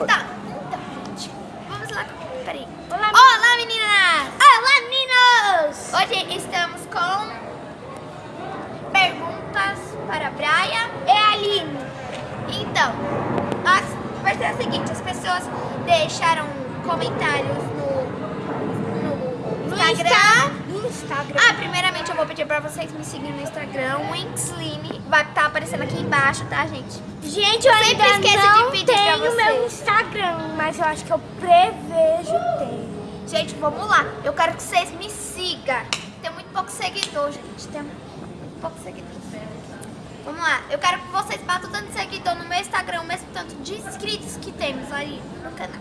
então, gente, vamos lá. Peraí. Olá, meninas! Olá, meninos! Hoje estamos com perguntas para a Braia. É a Aline. Então, as, vai ser o seguinte, as pessoas deixaram comentários Instagram. Insta- Instagram. Ah, primeiramente eu vou pedir pra vocês me seguirem no Instagram, Winksline, vai estar aparecendo aqui embaixo, tá, gente? Gente, eu Eu sempre esqueço não de pedir pra tenho meu vocês. Instagram, mas eu acho que eu prevejo ter. Gente, vamos lá, eu quero que vocês me sigam. Tem muito pouco seguidor, gente, tem muito pouco seguidor. Vamos lá, eu quero que vocês batam tanto seguidor no meu Instagram, o mesmo tanto de inscritos que temos aí no canal.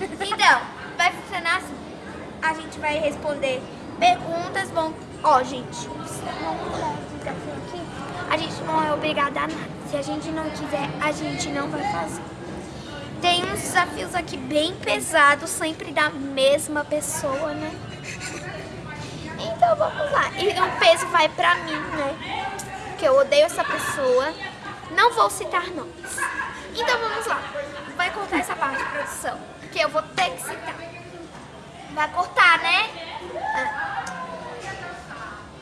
Então, vai funcionar assim. A gente vai responder perguntas, vão... Ó, gente. A gente não é obrigada a nada. Se a gente não quiser, a gente não vai fazer. Tem uns desafios aqui bem pesados, sempre da mesma pessoa, né? Então vamos lá. E o peso vai pra mim, né? Porque eu odeio essa pessoa. Não vou citar nomes. Então vamos lá. Vai cortar essa parte, produção. Porque eu vou ter que citar. Vai cortar, né?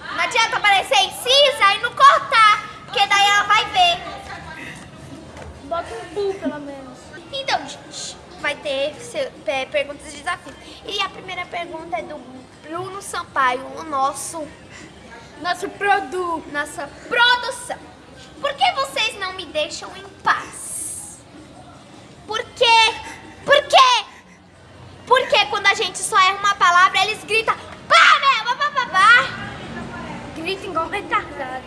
Não adianta aparecer incisa e não cortar. Porque daí ela vai ver. Bota um bu, pelo menos. Então, gente, vai ter é, perguntas de desafio. E a primeira pergunta é do Bruno Sampaio, o nosso, Nosso produto. nossa produção. Por que vocês não me deixam em paz? Por quê? Por quê? Porque quando a gente só igual retardado.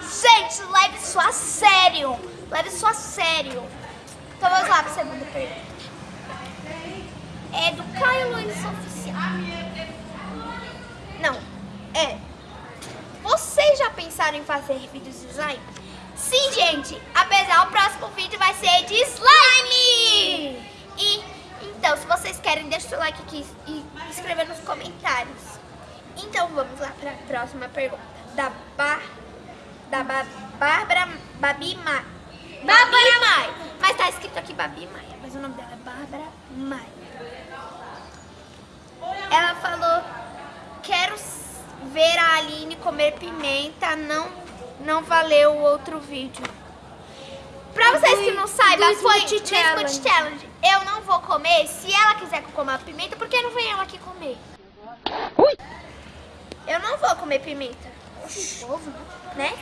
Gente, leve isso a sério. Leve isso a sério. Então vamos lá para a segunda pergunta. É do Caio Luiz Oficial. Não, é. Vocês já pensaram em fazer vídeos de slime? Sim, gente. Apesar, o próximo vídeo vai ser de slime. E, então, se vocês querem, deixa o seu like aqui e escrever nos comentários. Então, vamos lá para a próxima pergunta. Da Bar... Da ba Bárbara Babi Maia. Babi Maia. Mas tá escrito aqui Babi Maia. Mas o nome dela é Bárbara Maia. Ela falou, quero ver a Aline comer pimenta, não, não valeu o outro vídeo. Pra vocês que não saibam, foi Smoothie do Challenge. Challenge. Eu não vou comer, se ela quiser que eu coma pimenta, por que não vem ela aqui comer? Eu não vou comer pimenta. Povo, né?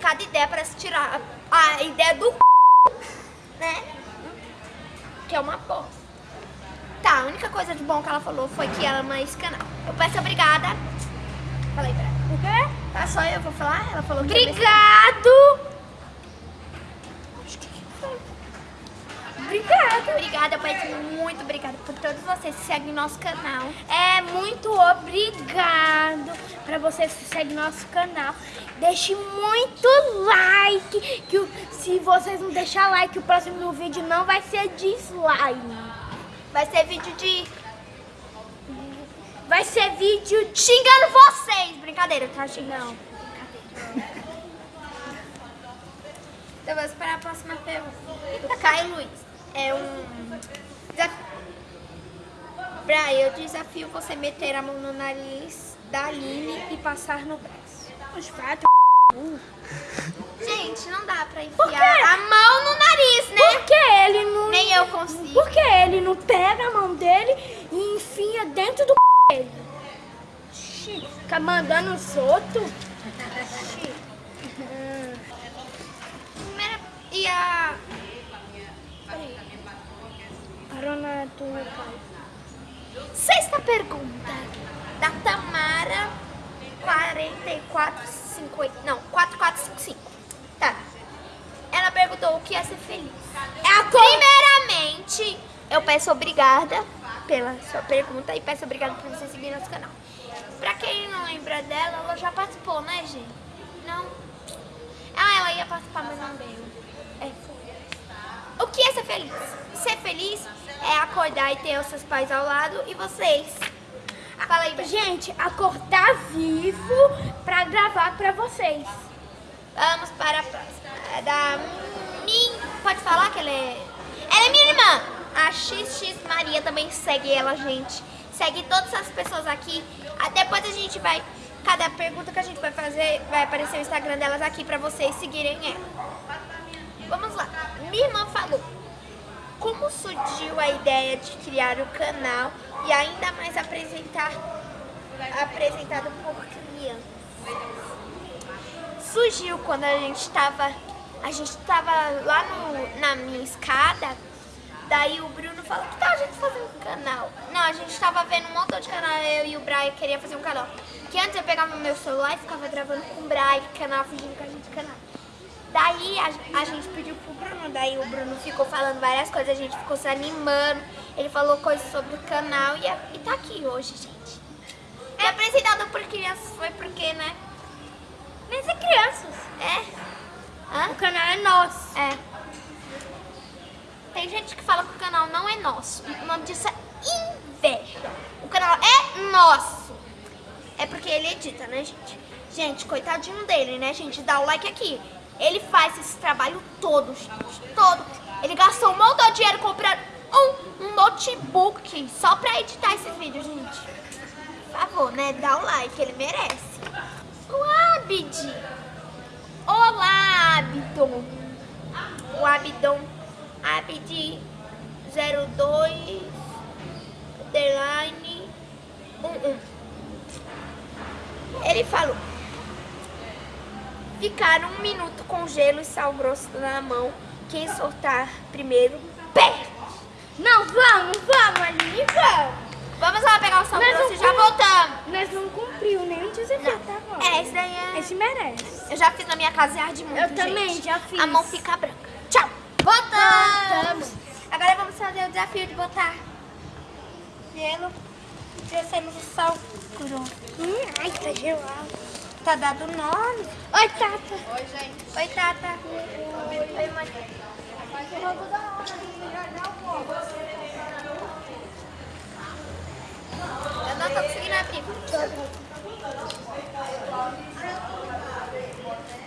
Cada ideia parece tirar a, ideia do né? Que é uma bosta. Tá, a única coisa de bom que ela falou foi que ela ama esse canal. Eu peço obrigada. Falei pra ela. O quê? Tá, só eu vou falar? Ela falou que Obrigado! Obrigada. Peço muito obrigada por todos vocês que seguem nosso canal. É muito obrigado para vocês que seguem nosso canal. Deixe muito like. Que se vocês não deixar like, o próximo vídeo não vai ser de slime. Vai ser vídeo de Vai ser vídeo de... xingando vocês. Brincadeira, tá? Não. Então vamos para a próxima pergunta. Caio Luiz. É um. Brian, eu desafio você meter a mão no nariz da Aline e passar no braço. Os fatos. Gente, não dá pra enfiar a mão no nariz, né? Por que ele não... Nem eu consigo. Por que ele não pega a mão dele e enfia dentro do dele? Xi, Fica mandando os outros? Hum. Primeira... E a... Peraí. Parou na tua pai. Sexta pergunta. Da Tamara 4450. Não, 4455. Tá. Ela perguntou o que é ser feliz. É a Primeiramente, eu peço obrigada pela sua pergunta e peço obrigada por você seguir nosso canal. Pra quem não lembra dela, ela já participou, né, gente? Não? Ah, ela ia participar, mas não veio. É, foi. O que é ser feliz? Ser feliz é acordar e ter os seus pais ao lado e vocês. Fala aí. Gente, acordar vivo pra gravar pra vocês. Vamos para a próxima. É da Min... Pode falar que ela é... Ela é minha irmã. A XX Maria também segue ela, gente. Segue todas as pessoas aqui. Depois a gente vai... Cada pergunta que a gente vai fazer, vai aparecer o Instagram delas aqui pra vocês seguirem ela. Vamos lá. Minha irmã falou. Como surgiu a ideia de criar o canal e ainda mais apresentar apresentado por crianças? surgiu quando a gente estava a gente estava lá no, na minha escada daí o Bruno falou que tal a gente fazer um canal não a gente estava vendo um montão de canal eu e o Brian queria fazer um canal que antes eu pegava meu celular e ficava gravando com o Brian canal fingindo que a gente canal daí a, a gente pediu pro Bruno daí o Bruno ficou falando várias coisas a gente ficou se animando ele falou coisas sobre o canal e, e tá aqui hoje gente é apresentado por crianças foi porque né Mas é crianças. é Hã? O canal é nosso. É. Tem gente que fala que o canal não é nosso. O nome disso é inveja. O canal é nosso. É porque ele edita, né, gente? Gente, coitadinho dele, né, gente? Dá o like aqui. Ele faz esse trabalho todo, gente. Todo. Ele gastou um montão de dinheiro comprando um, um notebook só pra editar esses vídeos, gente. Por favor, né? Dá o like, ele merece. O Abid. Olá, Abdon. O Abdon. Abid 02 underline 11. Ele falou. Ficar um minuto com gelo e sal grosso na mão. Quem soltar primeiro, perde. Não, vamos, vamos, Aline, vamos. Vamos lá pegar o sal Mas grosso e já voltamos. Nós não cumpriu nem o desafio, tá bom? É, esse daí é... Esse merece. Eu já fiz na minha casa e arde muito, Eu também, gente. já fiz. A mão fica branca. Tchau. Voltamos. Voltamos. Agora vamos fazer o desafio de botar gelo. Descemos o sal grosso. Hum, ai, tá gelado. Tá dado o nome. Oi, Tata. Oi, Tata. Oi, mãe. Eu não tô conseguindo abrir.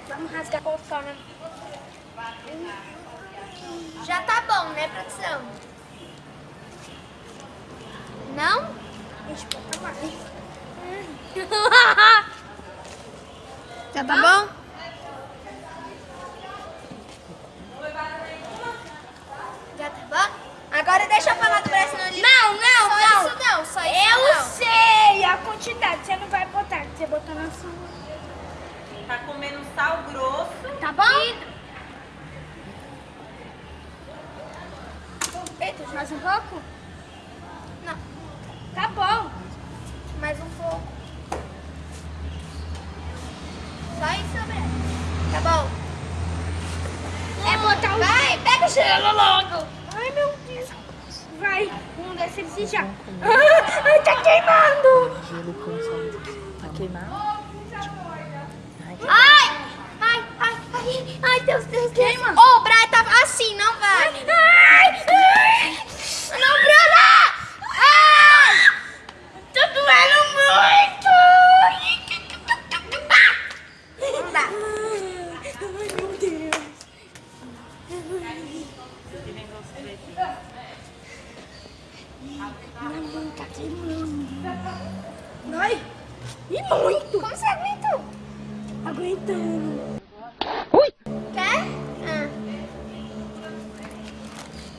Vamos rasgar com o né? Já tá bom, né, produção? Não? Deixa eu botar mais. Já tá bom? Já tá bom? Agora deixa eu falar do Brasil no. Não, não, só não. isso não, só isso Eu não. sei a quantidade. Você não vai botar. Você botou na sua. Tá comendo sal grosso. Tá bom? Eita, Mais um pouco? Não, Tá bom. mais um pouco. Só isso, Breno. Tá bom. É botar o... Gelo logo. Ai, meu Deus. Vai. Vamos se já. Ai, tá queimando. Gelo com sal. Tá queimado? Ai, ai, ai, ai, ai, Deus, Deus, Deus. Queima. Ô, o Brian tá assim, não vai. Ai,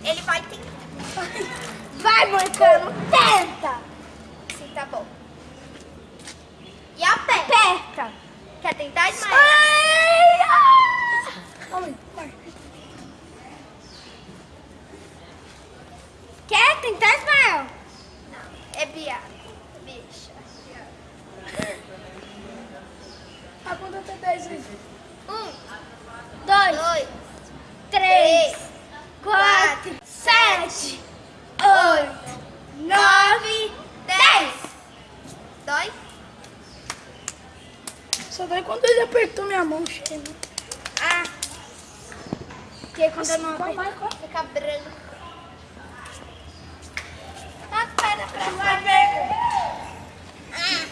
Ele vai ter. Vai, Moicano, tenta. Sim, tá bom. E a pé? Aperta. Quer tentar, Ismael? Ai, ai. Ai, vai. Quer tentar, Ismael? É biado. Bicha. A conta até 10 vezes. Um, Dois, dois, três, três, quatro, sete, oito, nove, dez. dois. Só dói quando ele apertou minha mão cheia. Ah, Porque quando eu não aperto... fica branco. para a próxima pergunta. Ah,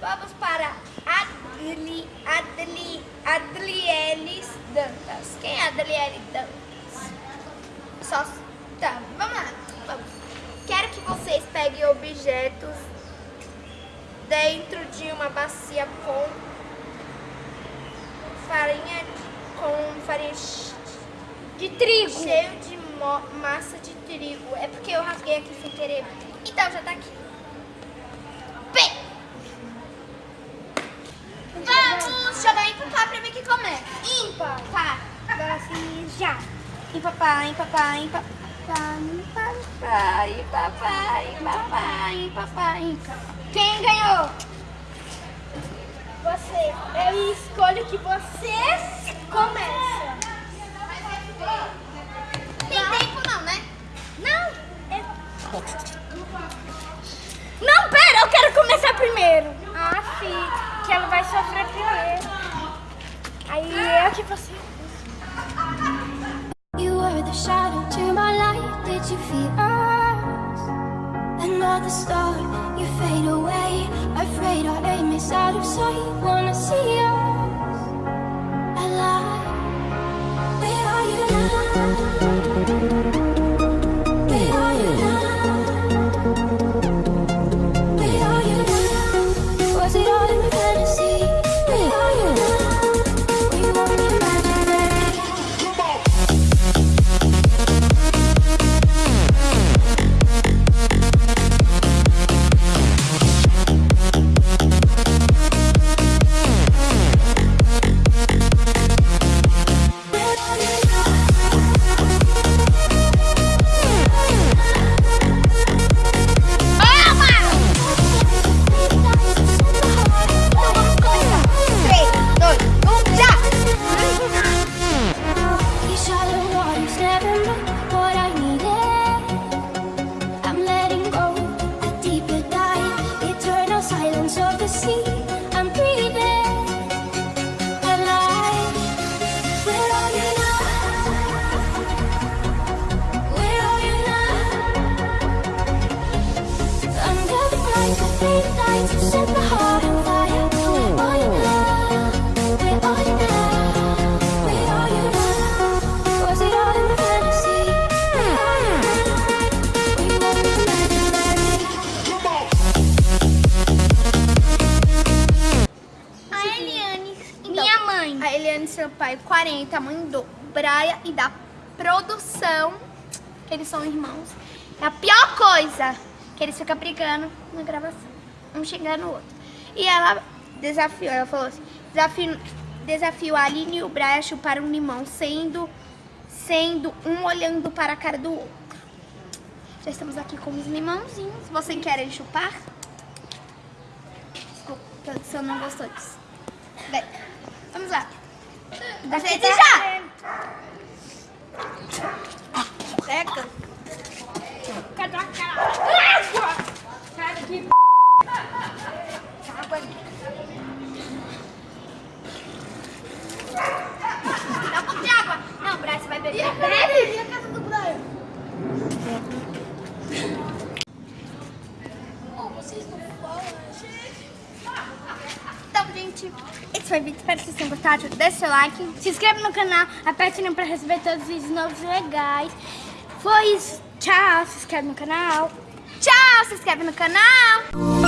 vamos para Adli, Adli, Adlielis Dantas. Quem é Adliele Dantas? Só, tá, vamos lá. Vamos. Quero que vocês peguem objetos dentro de uma bacia com farinha, com farinha De trigo. cheio de massa de trigo. É porque eu rasguei aqui sem querer. Então já tá aqui. Bem, vamos jogar em papá pra ver quem começa. Ímpar. Tá. Agora assim, já. Em papá, em papá, em papá. Em papá, em papá, em papá, em papá, em papá. Quem ganhou? Você. Eu escolho que você começa. Tem tempo não, né? Não. é- Não, pera, eu quero começar primeiro. Ah, sim. Que ela vai sofrer primeiro. Aí eu que você. You were the shadow to my light. Did you feel us? Another star, you fade away. Afraid our aim is out of sight. Wanna see us Sampaio, 40, mãe do Braia e da produção. Eles são irmãos. É a pior coisa que eles ficam brigando na gravação. Um xingando o outro. E ela desafiou, ela falou assim: desafio, desafio a Aline e o Braia a chupar um limão, sendo, sendo um olhando para a cara do outro. Já estamos aqui com os limãozinhos. Vocês querem chupar? Desculpa, a produção não gostou disso. Bem, vamos lá. Daqui já! Seca. Cadê a cara? Água! Cara que Água ali. Dá um pouco de água. Não, Braz, você vai beber. bebe! Foi vídeo. Espero que vocês tenham gostado. Deixa seu like. Se inscreve no canal, aperte o sininho pra receber todos os vídeos novos legais. Foi isso. Tchau, se inscreve no canal. Tchau, se inscreve no canal.